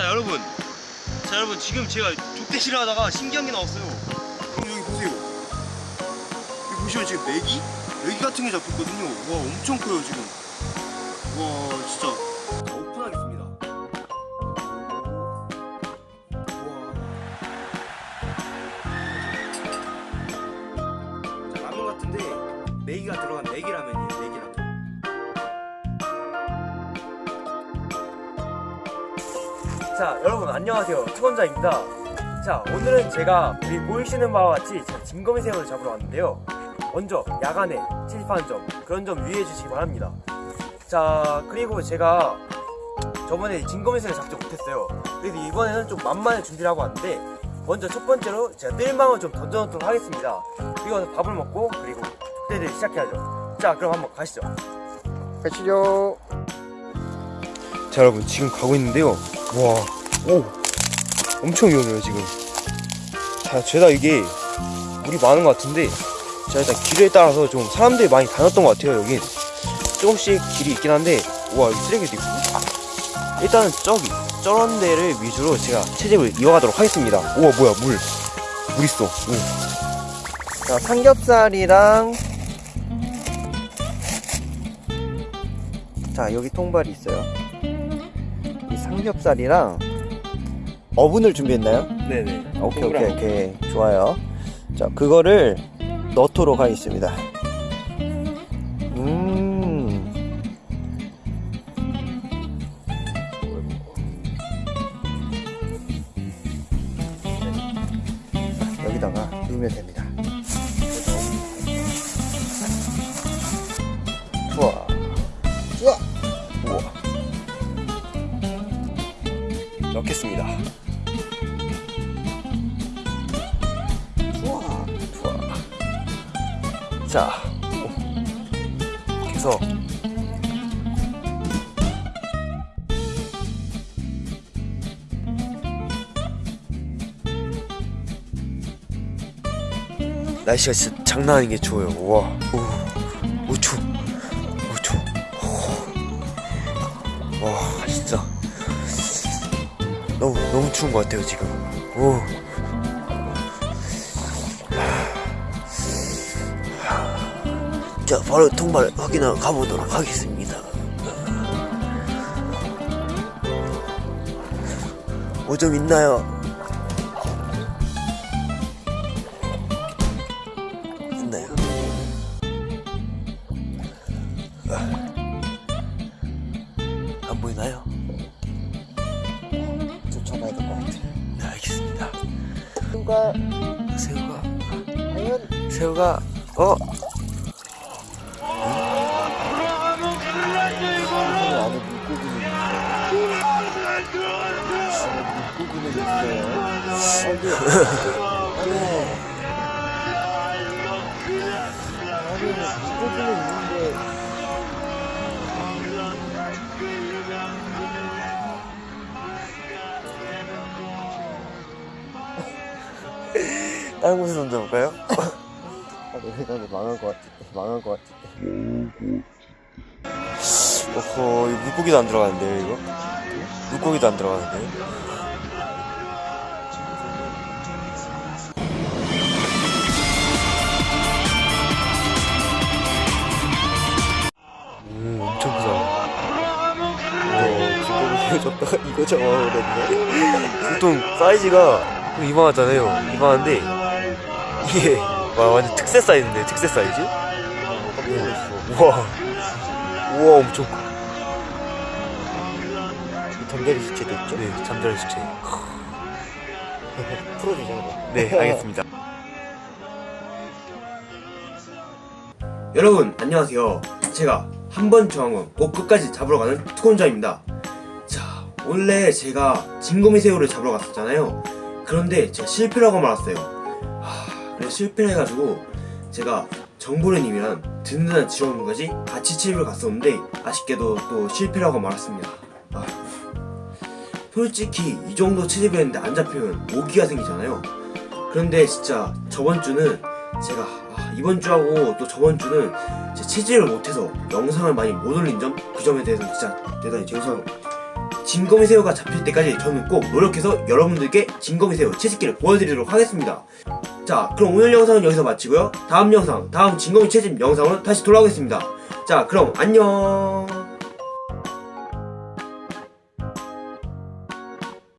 여러분. 자 여러분 지금 제가 족대시를 하다가 신기한 게 나왔어요. 그럼 여기 보세요. 여기 보시면 지금 메기? 메기 같은 게 잡혔거든요. 와 엄청 커요 지금. 와 진짜 자 여러분 안녕하세요. 투건자입니다. 자 오늘은 제가 여기 보이시는 바와 같이 제가 진거미 새우를 잡으러 왔는데요. 먼저 야간에 침입하는 점 그런 점 유의해 주시기 바랍니다. 자 그리고 제가 저번에 진거미 새우를 잡지 못했어요. 그래서 이번에는 좀 만만히 준비를 하고 왔는데 먼저 첫 번째로 제가 뜰망을 좀 던져놓도록 하겠습니다. 그리고 밥을 먹고 그리고 그때를 시작해야죠. 자 그럼 한번 가시죠. 가시죠. 자 여러분 지금 가고 있는데요 와 오. 엄청 위험해요 지금. 자 죄다 이게 물이 많은 것 같은데 자 일단 길에 따라서 좀 사람들이 많이 다녔던 것 같아요 여긴. 조금씩 길이 있긴 한데 여기 쓰레기도 있고. 일단은 저기 저런 데를 위주로 제가 채집을 이어가도록 하겠습니다. 우와 뭐야 물. 물 있어. 오. 자, 삼겹살이랑 자, 여기 통발이 있어요. 이 삼겹살이랑 어분을 준비했나요? 네네 오케이, 오케이, 오케이. 좋아요. 자, 그거를 넣도록 하겠습니다. 음. 여기다가 넣으면 됩니다. 넣겠습니다. 좋아. 좋아 자 해서 날씨가 진짜 장난 아닌 게 좋아요. 와. 오, 우추 우추 너무 너무 추운 것 같아요 지금 오 자 바로 통발 확인하러 가보도록 하겠습니다 뭐좀 있나요? 있나요? 누가 새우가 과연 새우가 어? 안에 물고기는 있어요. 물고기는 있어요. 안돼. 안에 물고기는 있는데 다른 곳에 던져볼까요? 아, 내 생각에 망할 것 같아. 망할 것 같아. 어허 이거 물고기도 안 들어가는데요 이거? 물고기도 안 들어가는데요? 오 엄청 크다 와 물고기 줬다가 이거 잡아버렸네 보통 사이즈가 좀 이만하잖아요 이만한데 이게 와 완전 특세 사이즈인데 특세 사이즈? 우와 우와 엄청 커 잠자리 수치도 있죠? 네, 잠자리 수채. 풀어주자 이거. 네, 알겠습니다. 여러분, 안녕하세요. 제가 한 번 정하면 꼭 끝까지 잡으러 가는 투건자입니다. 자, 원래 제가 진거미 새우를 잡으러 갔었잖아요. 그런데 제가 실패를 하고 말았어요. 하, 그래서 실패를 해가지고 제가 정보래님이랑 든든한 지원분까지 같이 채집을 갔었는데 아쉽게도 또 실패를 하고 말았습니다. 아, 솔직히 이 정도 채집을 했는데 안 잡히면 오기가 생기잖아요 그런데 진짜 저번 주는 제가 아, 이번 주하고 또 저번 주는 제 채집을 못해서 영상을 많이 못 올린 점 그 점에 대해서 진짜 대단히 죄송 진검이 새우가 잡힐 때까지 저는 꼭 노력해서 여러분들께 진검이 새우 채집기를 보여드리도록 하겠습니다. 자, 그럼 오늘 영상은 여기서 마치고요. 다음 영상, 다음 진검이 채집 영상으로 다시 돌아오겠습니다. 자, 그럼 안녕.